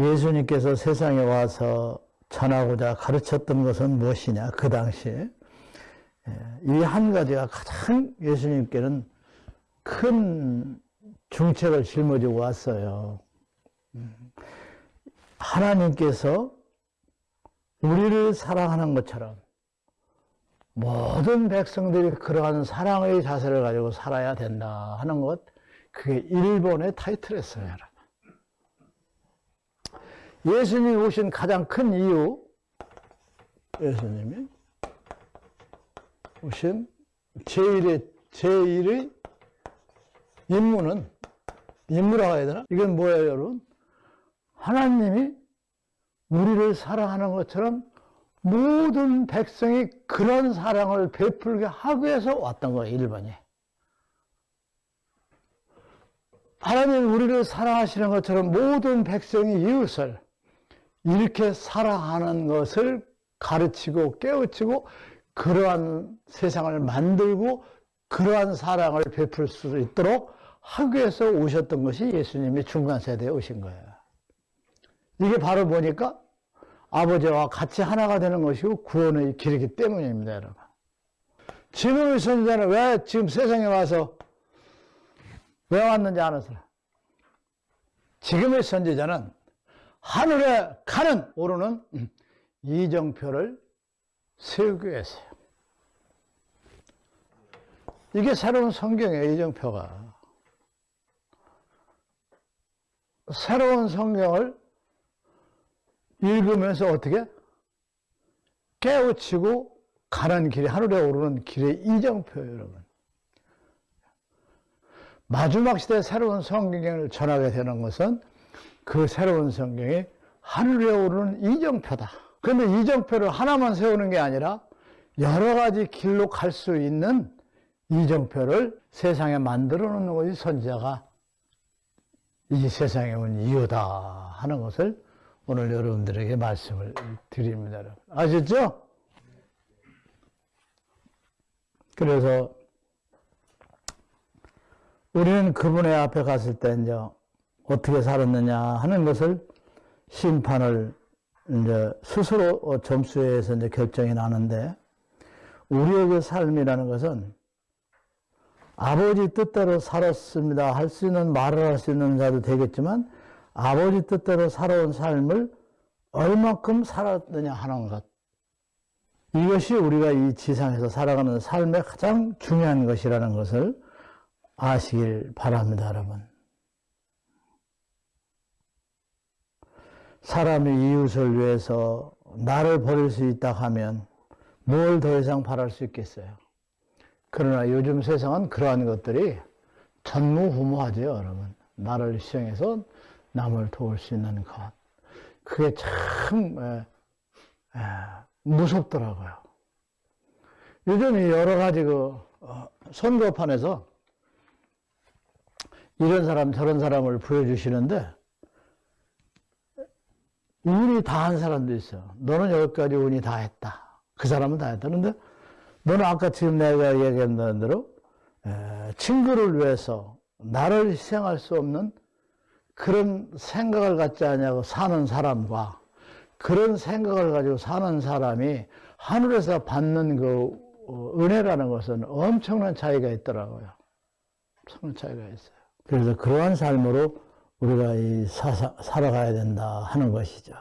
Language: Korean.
예수님께서 세상에 와서 전하고자 가르쳤던 것은 무엇이냐? 그 당시에. 이 한 가지가 가장 예수님께는 큰 중책을 짊어지고 왔어요. 하나님께서 우리를 사랑하는 것처럼 모든 백성들이 그러한 사랑의 자세를 가지고 살아야 된다 하는 것 그게 일본의 타이틀이었어요 예수님이 오신 가장 큰 이유 예수님이 오신 제1의 제1의 임무는 임무라고 해야 되나? 이건 뭐예요 여러분? 하나님이 우리를 사랑하는 것처럼 모든 백성이 그런 사랑을 베풀게 하기 위해서 왔던 거예요, 1번이. 하나님 우리를 사랑하시는 것처럼 모든 백성이 이웃을 이렇게 사랑하는 것을 가르치고 깨우치고 그러한 세상을 만들고 그러한 사랑을 베풀 수 있도록 하기 위해서 오셨던 것이 예수님이 중간 세대에 오신 거예요. 이게 바로 뭐니까 아버지와 같이 하나가 되는 것이고 구원의 길이기 때문입니다, 여러분. 지금의 선지자는 왜 지금 세상에 와서 왜 왔는지 아는 사람? 지금의 선지자는 하늘에 가는 오르는 이정표를 세우기 위해서요. 이게 새로운 성경이에요, 이정표가. 새로운 성경을 읽으면서 어떻게? 깨우치고 가는 길이, 하늘에 오르는 길의 이정표 여러분. 마지막 시대 새로운 성경을 전하게 되는 것은 그 새로운 성경이 하늘에 오르는 이정표다. 그런데 이정표를 하나만 세우는 게 아니라 여러 가지 길로 갈 수 있는 이정표를 세상에 만들어 놓는 것이 선지자가 이 세상에 온 이유다 하는 것을 오늘 여러분들에게 말씀을 드립니다. 아셨죠? 그래서 우리는 그분의 앞에 갔을 때 이제 어떻게 살았느냐 하는 것을 심판을 이제 스스로 점수에서 이제 결정이 나는데 우리에게 삶이라는 것은 아버지 뜻대로 살았습니다 할 수 있는 말을 할 수 있는 자도 되겠지만 아버지 뜻대로 살아온 삶을 얼마큼 살았느냐 하는 것. 이것이 우리가 이 지상에서 살아가는 삶의 가장 중요한 것이라는 것을 아시길 바랍니다, 여러분. 사람이 이웃을 위해서 나를 버릴 수 있다 하면 뭘 더 이상 바랄 수 있겠어요? 그러나 요즘 세상은 그러한 것들이 전무후무하죠, 여러분. 나를 희생해서 남을 도울 수 있는 것. 그게 참 에, 에, 무섭더라고요. 요즘 여러 가지 그 어, 선거판에서 이런 사람 저런 사람을 보여주시는데 운이 다 한 사람도 있어. 너는 여기까지 운이 다 했다. 그 사람은 다 했다. 그런데 너는 아까 지금 내가 얘기한 대로 에, 친구를 위해서 나를 희생할 수 없는 그런 생각을 갖지 않냐고 사는 사람과 그런 생각을 가지고 사는 사람이 하늘에서 받는 그 어, 은혜라는 것은 엄청난 차이가 있더라고요. 엄청난 차이가 있어요. 그래서 그러한 삶으로 우리가 이 사, 살아가야 된다 하는 것이죠.